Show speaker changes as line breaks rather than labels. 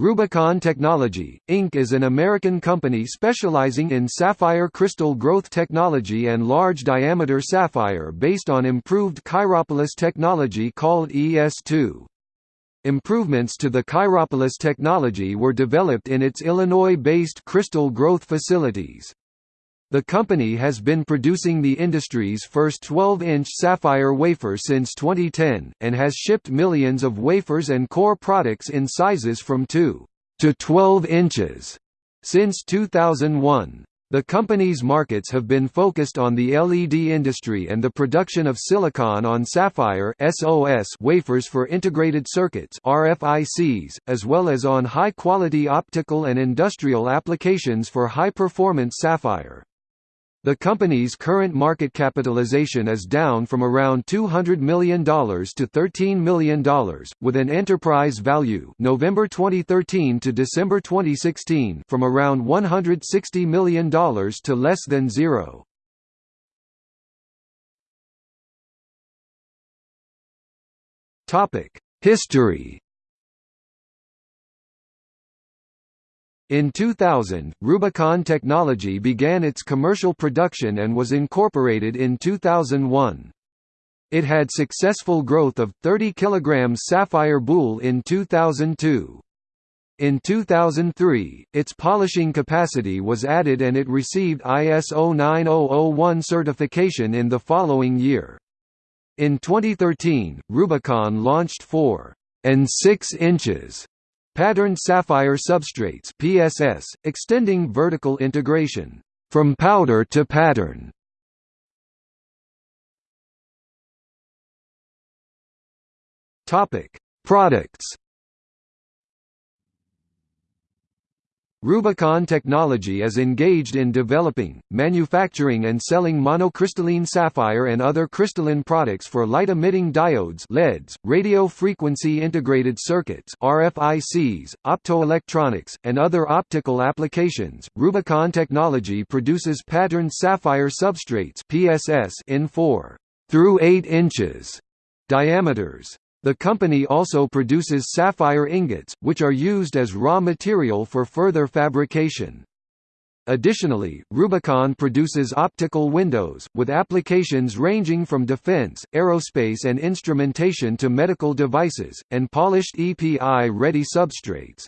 Rubicon Technology, Inc. is an American company specializing in sapphire crystal growth technology and large-diameter sapphire based on improved Kyropoulos technology called ES2. Improvements to the Kyropoulos technology were developed in its Illinois-based crystal growth facilities. The company has been producing the industry's first 12-inch sapphire wafer since 2010, and has shipped millions of wafers and core products in sizes from 2 to 12 inches since 2001. The company's markets have been focused on the LED industry and the production of silicon on sapphire (SOS) wafers for integrated circuits (RFICs), as well as on high-quality optical and industrial applications for high-performance sapphire. The company's current market capitalization is down from around $200 million to $13 million, with an enterprise value November 2013 to December 2016 from around $160 million to less than zero. History In 2000, Rubicon Technology began its commercial production and was incorporated in 2001. It had successful growth of 30 kg sapphire boule in 2002. In 2003, its polishing capacity was added and it received ISO 9001 certification in the following year. In 2013, Rubicon launched 4 and 6 inches Patterned sapphire substrates PSS, extending vertical integration from powder to pattern. Topic: Products Rubicon Technology is engaged in developing, manufacturing and selling monocrystalline sapphire and other crystalline products for light-emitting diodes LEDs, radio frequency integrated circuits RFICs, optoelectronics, and other optical applications. Rubicon Technology produces patterned sapphire substrates PSS in 4 through 8 inches diameters. The company also produces sapphire ingots, which are used as raw material for further fabrication. Additionally, Rubicon produces optical windows, with applications ranging from defense, aerospace and instrumentation to medical devices, and polished EPI-ready substrates.